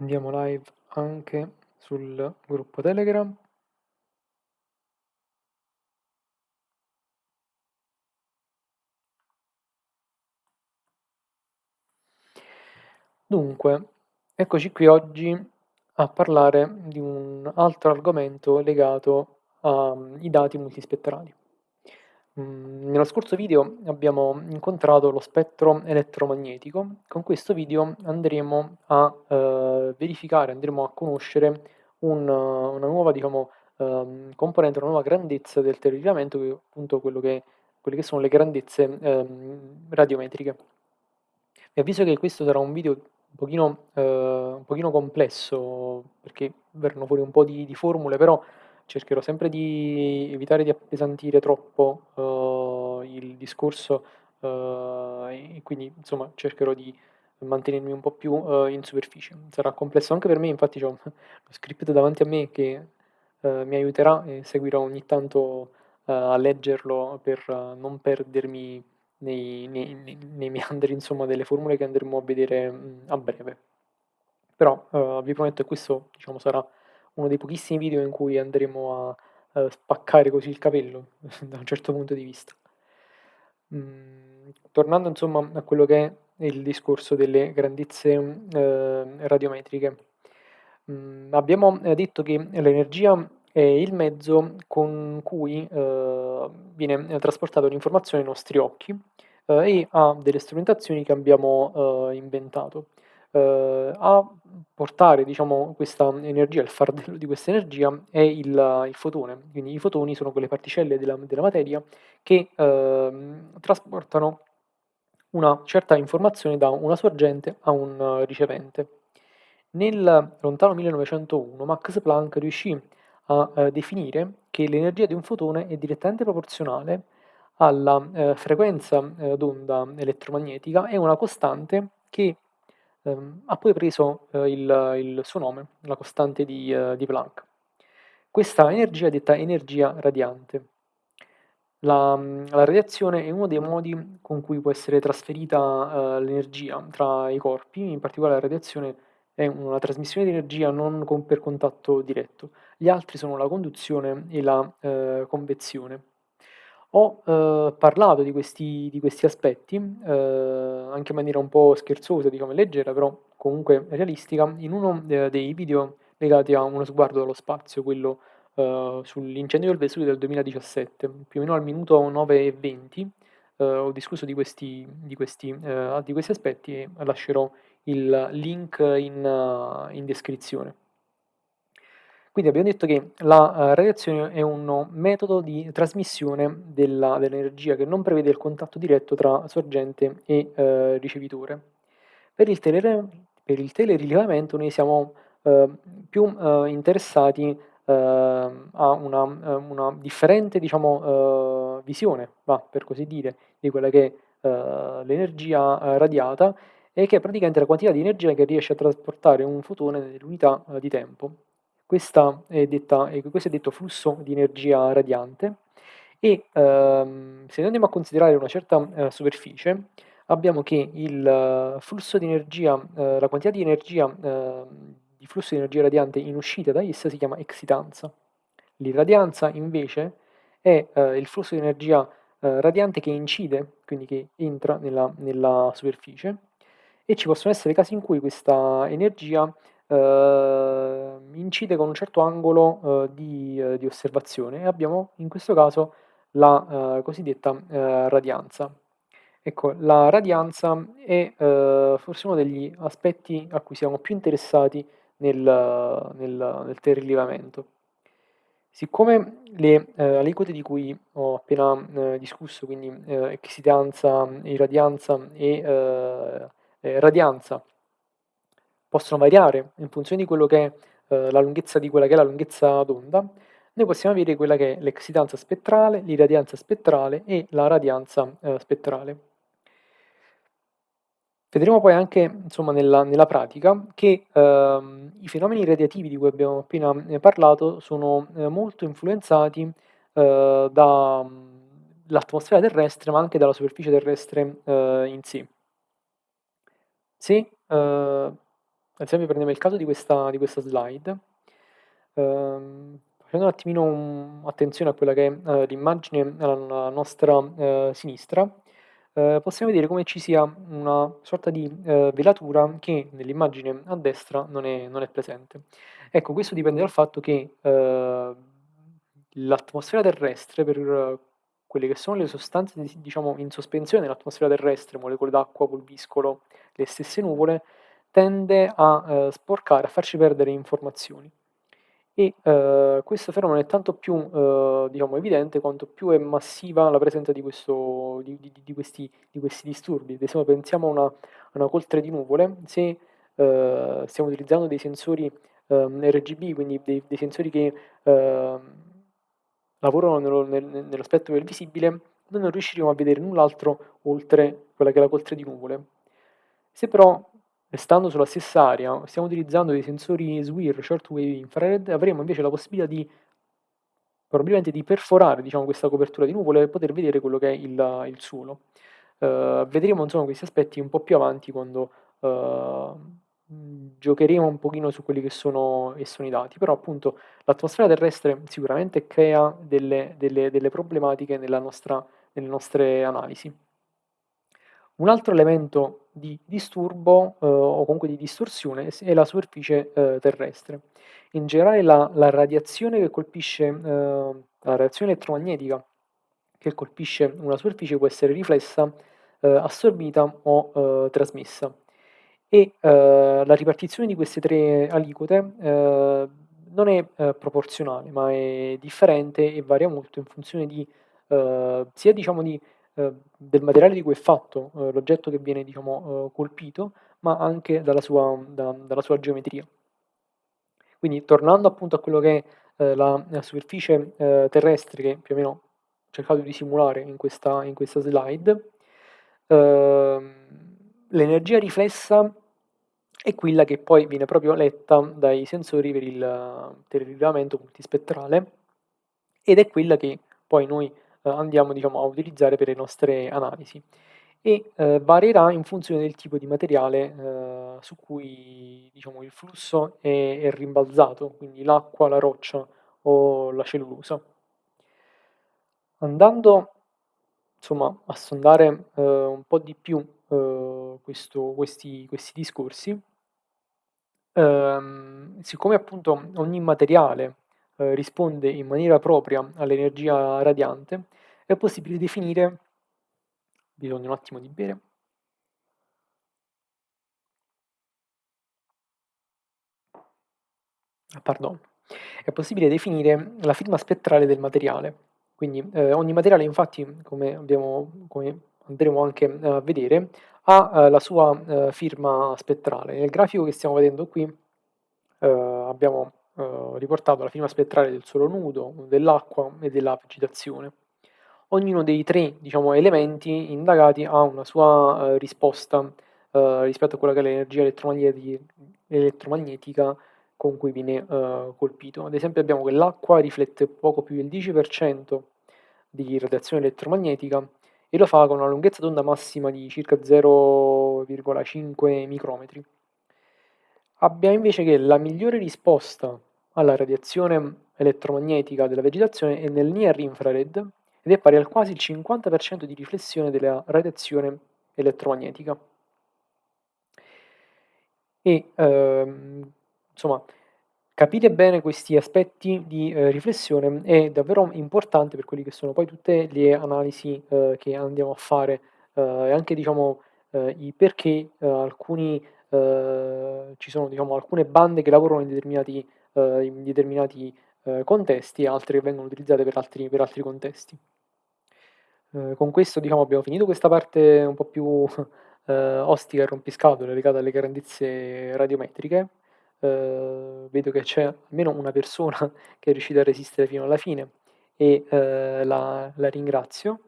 Andiamo live anche sul gruppo Telegram. Dunque, eccoci qui oggi a parlare di un altro argomento legato ai dati multispettrali. Mhmm, nello scorso video abbiamo incontrato lo spettro elettromagnetico, con questo video andremo a, ehm, verificare, andremo a conoscere un una nuova diciamo, ehm, componente, una nuova grandezza del telerilevamento che è appunto che quelle che sono le grandezze, ehm, radiometriche. Vi avviso che questo sarà un video un pochino, ehm, un pochino complesso, perché verranno fuori un po' di di formule, però cercherò sempre di evitare di appesantire troppo, uhm, il discorso, uhm, e quindi insomma cercherò di mantenermi un po' più, uhm, in superficie. Sarà complesso anche per me, infatti c'ho lo script davanti a me che, uhm, mi aiuterà e seguirò ogni tanto, uhm, a leggerlo per non perdermi nei nei nei meandri insomma delle formule che andremo a vedere, mhmm, a breve. Però, vi prometto che questo, diciamo, sarà uno dei pochissimi video in cui andremo a, uhm, spaccare così il capello, da un certo punto di vista. Mhmm, tornando insomma a quello che è il discorso delle grandezze, uhm, radiometriche. Mhmm, abbiamo, ehm, detto che l'energia è il mezzo con cui, uhm, viene trasportata un'informazione ai nostri occhi, uhm, e a delle strumentazioni che abbiamo, inventato. Uhm, a portare diciamo questa energia, il fardello di questa energia è il il fotone, quindi i fotoni sono quelle particelle della della materia che, uhm, trasportano una certa informazione da una sorgente a un ricevente. Nel lontano 1901 Max Planck riuscì a, ehm, definire che l'energia di un fotone è direttamente proporzionale alla, ehm, frequenza, ehm, d'onda elettromagnetica e una costante che, ehm, ha poi preso, ehm, il il suo nome, la costante di ehm, di Planck. Questa energia è detta energia radiante. La mhmm, la radiazione è uno dei modi con cui può essere trasferita, uhm, l'energia tra i corpi, in particolare la radiazione è una trasmissione di energia non con per contatto diretto. Gli altri sono la conduzione e la, ehm, convezione. Ho, uhm, parlato di questi di questi aspetti, uhm, anche in maniera un po' scherzosa, diciamo, leggera, però comunque realistica, in uno, ehm, dei video legati a Uno sguardo dallo spazio, quello, uhm, sull'incendio del Vesuvio del 2017, più o meno al minuto 9 e 20, uhm, ho discusso di questi di questi di questi aspetti e lascerò il link in in descrizione. Quindi abbiamo detto che la, uhm, radiazione è un metodo di trasmissione dell'energia che non prevede il contatto diretto tra sorgente e, uhm, ricevitore. Per il per il telerilevamento noi siamo, uhm, più, interessati, a una una differente diciamo, visione, va, per così dire, di quella che è, l'energia, radiata e che è praticamente la quantità di energia che riesce a trasportare un fotone nell'unità, di tempo. Questa è detta e questo è detto flusso di energia radiante e, uhm, se andiamo a considerare una certa, uhm, superficie, abbiamo che il flusso di energia uhm, la quantità di energia, uhm, di flusso di energia radiante in uscita da essa si chiama excitanza. L'irradianza invece è, uhm, il flusso di energia, uhm, radiante che incide, quindi che entra nella nella superficie e ci possono essere casi in cui questa energia, uhm, incide con un certo angolo, uhm, di di osservazione e abbiamo in questo caso la, uhm, cosiddetta, uhm, radianza. Ecco, la radianza è, forse uno degli aspetti a cui siamo più interessati nel nel nel telerilevamento. Siccome le, aliquote di cui ho appena, discusso, quindi, uhm, excitanza, irradianza e radianza possono variare in funzione di quello che è, uhm, la lunghezza di quella che è la lunghezza d'onda, noi possiamo avere quella che è l'excitanza spettrale, l'irradianza spettrale e la radianza, uhm, spettrale. Vedremo poi anche, insomma, nella nella pratica che, uhm, i fenomeni radiativi di cui abbiamo appena, ehm, parlato sono, ehm, molto influenzati, uhm, da, mhmm, l'atmosfera terrestre, ma anche dalla superficie terrestre, uhm, in sé. Se, uhm, ad esempio prendiamo il caso di questa di questa slide, ehm, facendo un attimino un attenzione a quella che è, ehm, l'immagine alla nostra, ehm, sinistra, ehm, possiamo vedere come ci sia una sorta di, velatura che nell'immagine a destra non è non è presente. Ecco, questo dipende dal fatto che, l'atmosfera terrestre per quelle che sono le sostanze di diciamo in sospensione nell'atmosfera terrestre, molecole d'acqua, pulviscolo, le stesse nuvole, tende a, ehm, sporcare, a farci perdere informazioni. E, ehm, questo fenomeno è tanto più, ehm, diciamo evidente quanto più è massiva la presenza di questo di di di questi questi disturbi. Ad esempio pensiamo a una a una coltre di nuvole, se, stiamo utilizzando dei sensori, ehm, RGB, quindi dei dei sensori che, ehm, lavorano nello nel nello del visibile, noi non riusciremo a vedere null'altro oltre quella che è la coltre di nuvole. Se però, restando sulla stessa area, stiamo utilizzando dei sensori SWIR, Shortwave Infrared, avremo invece la possibilità di probabilmente di perforare, diciamo, questa copertura di nuvole e poter vedere quello che è il il suolo. Ehm, vedremo insomma questi aspetti un po' più avanti quando, mhmm, giocheremo un pochino su quelli che sono che sono i dati, però appunto l'atmosfera terrestre sicuramente crea delle delle delle problematiche nostra nelle nostre analisi. Un altro elemento di disturbo, uhm, o comunque di distorsione è la superficie, ehm, terrestre. In generale la la radiazione che colpisce ehm, la radiazione elettromagnetica che colpisce una superficie può essere riflessa, ehm, assorbita o, ehm, trasmessa. E, ehm, la ripartizione di queste 3 aliquote, non è, proporzionale, ma è differente e varia molto in funzione di sia diciamo di del materiale di cui è fatto, ehm, l'oggetto che viene diciamo, ehm, colpito, ma anche dalla sua da dalla sua geometria. Quindi tornando appunto a quello che è, la la superficie, terrestre che più o meno ho cercato di simulare in questa in questa slide, ehm, l'energia riflessa è quella che poi viene proprio letta dai sensori per il rilevamento multispettrale ed è quella che poi noi, andiamo diciamo a utilizzare per le nostre analisi e, ehm, varierà in funzione del tipo di materiale, ehm, su cui diciamo il flusso è è rimbalzato, quindi l'acqua, la roccia o la cellulosa. Andando insomma a sondare, ehm, un po' di più, ehm, questo questi questi discorsi ehm, siccome appunto ogni materiale, ehm, risponde in maniera propria all'energia radiante, è possibile definire bisogna un attimo di bere Ah pardon. È possibile definire la firma spettrale del materiale. Quindi, ehm, ogni materiale infatti, come abbiamo come andremo anche, ehm, a vedere, ha, ehm, la sua, ehm, firma spettrale. Nel grafico che stiamo vedendo qui, abbiamo, ehm, riportato la firma spettrale del suolo nudo, dell'acqua e della vegetazione. Ognuno dei 3, diciamo, elementi indagati ha una sua, ehm, risposta, ehm, rispetto a quella che è l'energia elettromagneti elettromagnetica con cui viene, ehm, colpito. Ad esempio abbiamo che l'acqua riflette poco più del 10% di radiazione elettromagnetica e lo fa con una lunghezza d'onda massima di circa 0,5 micrometri. Abbiamo invece che la migliore risposta alla radiazione elettromagnetica della vegetazione è nel Near Infrared ed è pari al quasi il 50% di riflessione della radiazione elettromagnetica. E, ehm, insomma, capire bene questi aspetti di, ehm, riflessione è davvero importante per quelli che sono poi tutte le analisi, ehm, che andiamo a fare, ehm, e anche diciamo, ehm, i perché, ehm, alcuni ci sono diciamo alcune bande che lavorano in determinati ehm, in determinati, ehm, contesti e altre che vengono utilizzate per altri per altri contesti. Ehm, con questo diciamo abbiamo finito questa parte un po' più, ehm, ostica e rompiscatole legata alle grandezze radiometriche. Ehm, vedo che c'è almeno una persona che è riuscita a resistere fino alla fine e, la la ringrazio.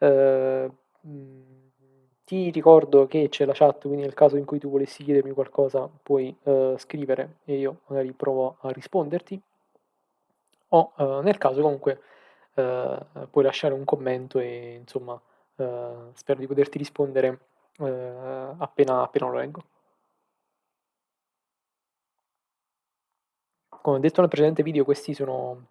Mhmm, ti ricordo che c'è la chat, quindi nel caso in cui tu volessi chiedermi qualcosa puoi, ehm, scrivere e io magari provo a risponderti o, ehm, nel caso comunque, ehm, puoi lasciare un commento e insomma, ehm, spero di poterti rispondere, ehm, appena appena lo leggo. come ho detto nel precedente video, questi sono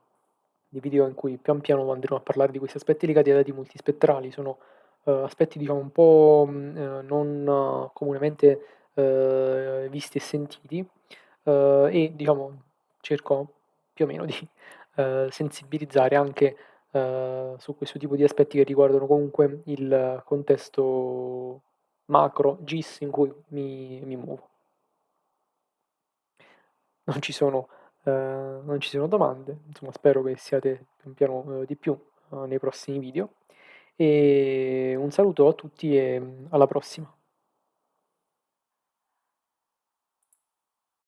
dei video in cui pian piano andremo a parlare di questi aspetti legati ai dati multispettrali. Sono, aspetti diciamo un po', mhmm, non comunemente, uhm, visti e sentiti, e diciamo cerco più o meno di, sensibilizzare anche, su questo tipo di aspetti che riguardano comunque il contesto macro GIS in cui mi mi muovo. Non ci sono ehm, non ci sono domande, insomma spero che siate pian piano, uhm, di più, uhm, nei prossimi video. E un saluto a tutti e, mhmm, alla prossima.